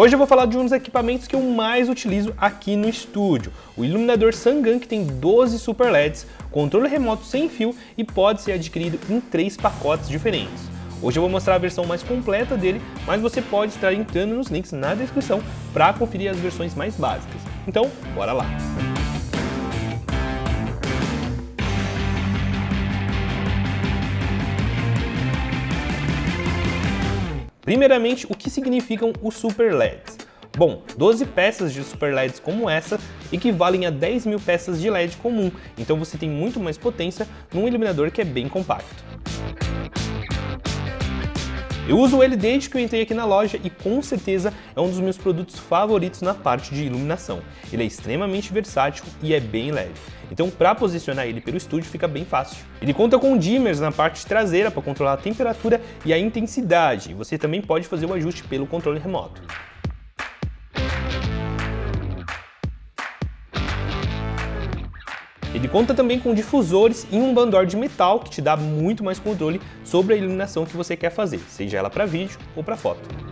Hoje eu vou falar de um dos equipamentos que eu mais utilizo aqui no estúdio, o iluminador Sangan que tem 12 super LEDs, controle remoto sem fio e pode ser adquirido em três pacotes diferentes. Hoje eu vou mostrar a versão mais completa dele, mas você pode estar entrando nos links na descrição para conferir as versões mais básicas. Então, bora lá! Primeiramente, o que significam os Super LEDs? Bom, 12 peças de Super LEDs como essa equivalem a 10 mil peças de LED comum, então você tem muito mais potência num iluminador que é bem compacto. Eu uso ele desde que eu entrei aqui na loja e com certeza é um dos meus produtos favoritos na parte de iluminação. Ele é extremamente versátil e é bem leve. Então para posicionar ele pelo estúdio fica bem fácil. Ele conta com dimmers na parte traseira para controlar a temperatura e a intensidade. Você também pode fazer o ajuste pelo controle remoto. Ele conta também com difusores e um bandor de metal que te dá muito mais controle sobre a iluminação que você quer fazer, seja ela para vídeo ou para foto.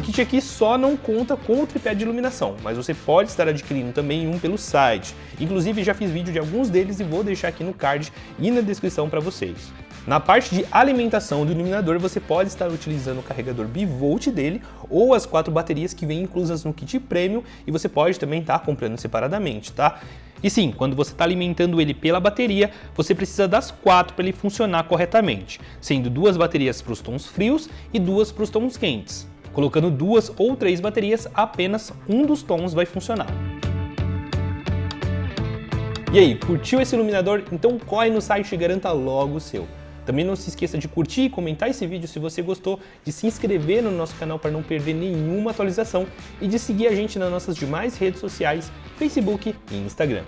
Kit aqui só não conta com o tripé de iluminação, mas você pode estar adquirindo também um pelo site. Inclusive já fiz vídeo de alguns deles e vou deixar aqui no card e na descrição para vocês. Na parte de alimentação do iluminador, você pode estar utilizando o carregador bivolt dele ou as quatro baterias que vêm inclusas no kit Premium e você pode também estar comprando separadamente, tá? E sim, quando você está alimentando ele pela bateria, você precisa das quatro para ele funcionar corretamente, sendo duas baterias para os tons frios e duas para os tons quentes. Colocando duas ou três baterias, apenas um dos tons vai funcionar. E aí, curtiu esse iluminador? Então corre no site e garanta logo o seu. Também não se esqueça de curtir e comentar esse vídeo se você gostou, de se inscrever no nosso canal para não perder nenhuma atualização e de seguir a gente nas nossas demais redes sociais, Facebook e Instagram.